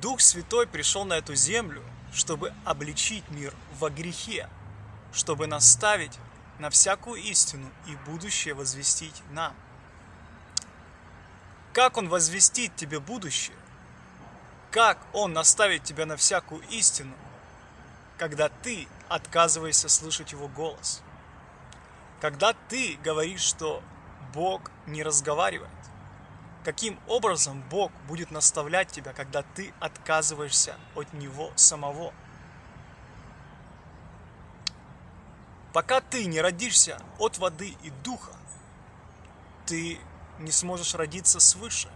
Дух Святой пришел на эту землю, чтобы обличить мир во грехе, чтобы наставить на всякую истину и будущее возвестить нам. Как Он возвестит тебе будущее? Как Он наставит тебя на всякую истину, когда ты отказываешься слышать Его голос? Когда ты говоришь, что Бог не разговаривает? Каким образом Бог будет наставлять тебя, когда ты отказываешься от Него самого? Пока ты не родишься от воды и духа, ты не сможешь родиться свыше.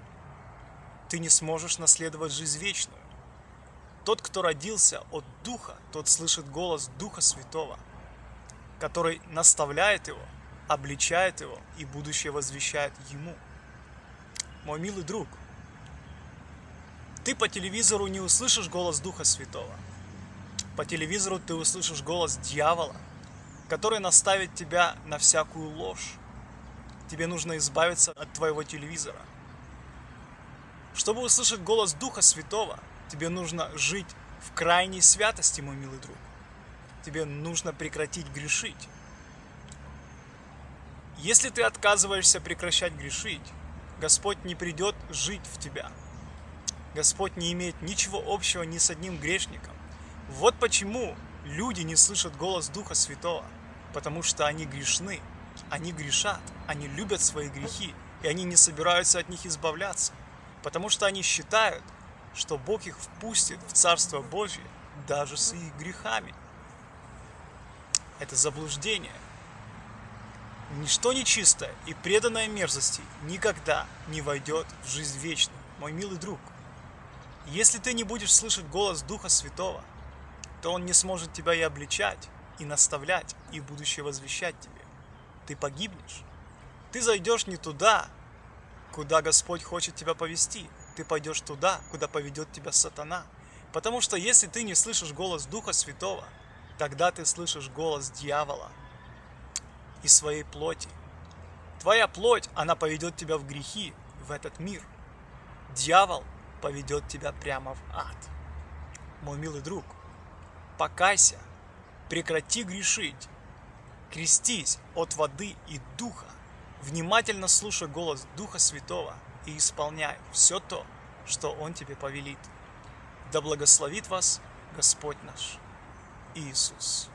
Ты не сможешь наследовать жизнь вечную. Тот, кто родился от Духа, тот слышит голос Духа Святого, который наставляет его, обличает его и будущее возвещает ему – мой милый друг, ты по телевизору не услышишь голос Духа Святого. По телевизору ты услышишь голос дьявола, который наставит тебя на всякую ложь. Тебе нужно избавиться от твоего телевизора. Чтобы услышать голос Духа Святого, тебе нужно жить в крайней святости, мой милый друг. Тебе нужно прекратить грешить. Если ты отказываешься прекращать грешить, Господь не придет жить в тебя. Господь не имеет ничего общего ни с одним грешником. Вот почему люди не слышат голос Духа Святого, потому что они грешны, они грешат, они любят свои грехи, и они не собираются от них избавляться, потому что они считают, что Бог их впустит в Царство Божье даже с их грехами. Это заблуждение – Ничто нечистое и преданное мерзости никогда не войдет в жизнь вечную, мой милый друг. Если ты не будешь слышать голос Духа Святого, то Он не сможет тебя и обличать, и наставлять, и будущее возвещать тебе. Ты погибнешь. Ты зайдешь не туда, куда Господь хочет тебя повести. Ты пойдешь туда, куда поведет тебя сатана. Потому что если ты не слышишь голос Духа Святого, тогда ты слышишь голос дьявола – и своей плоти. Твоя плоть, она поведет тебя в грехи, в этот мир. Дьявол поведет тебя прямо в ад. Мой милый друг, покайся, прекрати грешить, крестись от воды и духа, внимательно слушай голос Духа Святого и исполняй все то, что Он тебе повелит. Да благословит вас Господь наш Иисус.